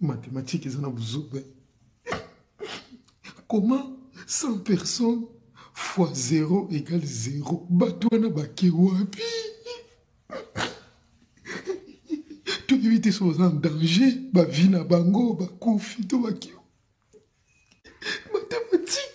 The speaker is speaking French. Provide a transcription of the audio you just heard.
mathématiques eza na ben. comment 100 personnes fois 0 égale 0 bato wana bake wapi? Toyebi te so en danger bavi na bango bakufi to baki mathématique